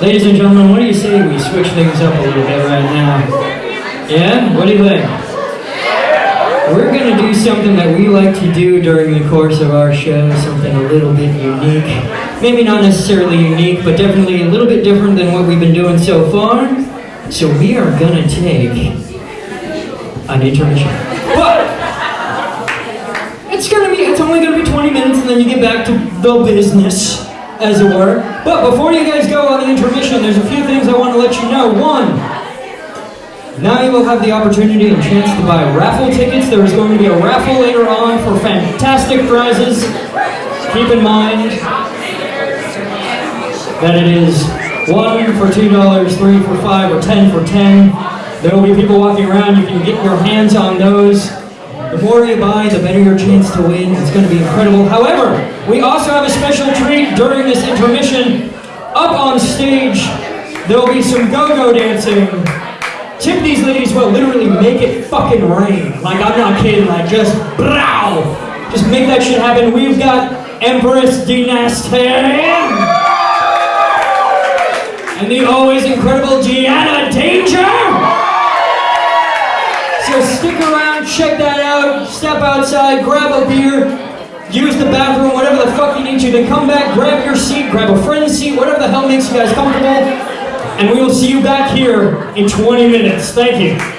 Ladies and gentlemen, what do you say we switch things up a little bit right now? Yeah? What do you think? We're gonna do something that we like to do during the course of our show, something a little bit unique. Maybe not necessarily unique, but definitely a little bit different than what we've been doing so far. So we are gonna take an intermission. But it's gonna be it's only gonna be 20 minutes and then you get back to the business, as it were. But before you guys go on the intermission, there's a few things I want to let you know. One, now you will have the opportunity and chance to buy raffle tickets. There is going to be a raffle later on for fantastic prizes. Keep in mind that it is one for two dollars, three for five, or ten for ten. There will be people walking around. You can get your hands on those. The more you buy, the better your chance to win. It's going to be incredible. However, we also have a special treat during this intermission. Up on stage, there will be some go-go dancing. Tip these ladies will literally make it fucking rain. Like, I'm not kidding. Like, just brow. Just make that shit happen. We've got Empress Dynasty and the always incredible Gianna Danger. So stick around, check that out, step outside, grab a beer, use the bathroom, whatever the fuck you need to, then come back, grab your seat, grab a friend's seat, whatever the hell makes you guys comfortable, and we will see you back here in 20 minutes. Thank you.